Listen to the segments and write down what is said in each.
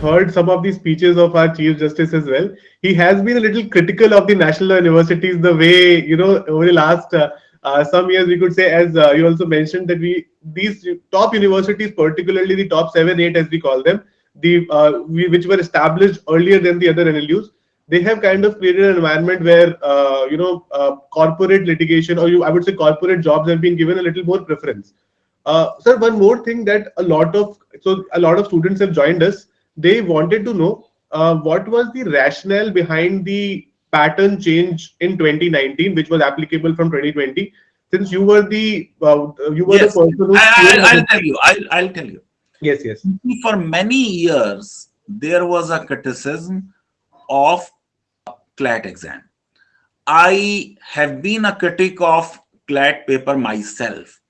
heard some of the speeches of our Chief Justice as well. He has been a little critical of the national universities, the way, you know, over the last uh, uh, some years, we could say, as uh, you also mentioned, that we these top universities, particularly the top seven, eight, as we call them, the uh, we, which were established earlier than the other NLUs, they have kind of created an environment where uh, you know uh, corporate litigation, or you, I would say, corporate jobs have been given a little more preference. Uh, sir, one more thing that a lot of so a lot of students have joined us. They wanted to know uh, what was the rationale behind the pattern change in 2019, which was applicable from 2020. Since you were the uh, you were yes. the person who I, will tell you. I'll, I'll tell you. Yes, yes. For many years, there was a criticism of CLAT exam. I have been a critic of CLAT paper myself.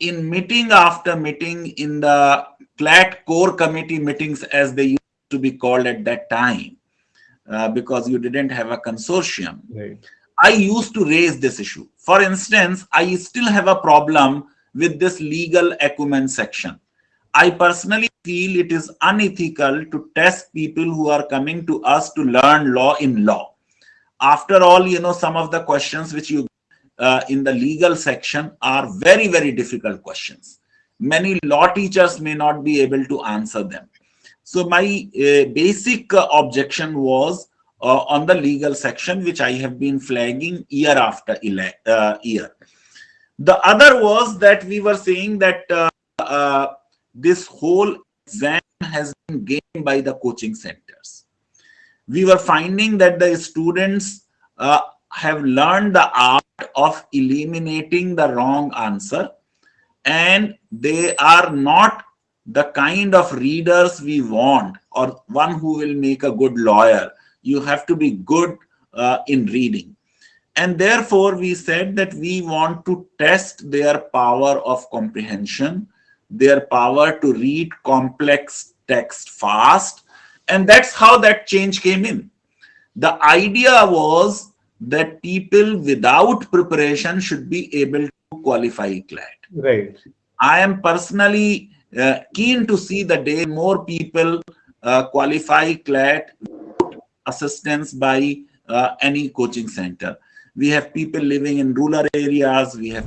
In meeting after meeting in the CLAT core committee meetings as they used to be called at that time, uh, because you didn't have a consortium. Right. I used to raise this issue. For instance, I still have a problem with this legal acumen section. I personally feel it is unethical to test people who are coming to us to learn law in law. After all, you know, some of the questions which you uh, in the legal section are very, very difficult questions. Many law teachers may not be able to answer them. So my uh, basic uh, objection was uh, on the legal section, which I have been flagging year after uh, year. The other was that we were saying that uh, this whole exam has been gained by the coaching centers. We were finding that the students have learned the art of eliminating the wrong answer and they are not the kind of readers we want or one who will make a good lawyer. You have to be good uh, in reading. And therefore, we said that we want to test their power of comprehension their power to read complex text fast. And that's how that change came in. The idea was that people without preparation should be able to qualify CLAT. Right. I am personally uh, keen to see the day more people uh, qualify CLAT assistance by uh, any coaching center. We have people living in rural areas. We have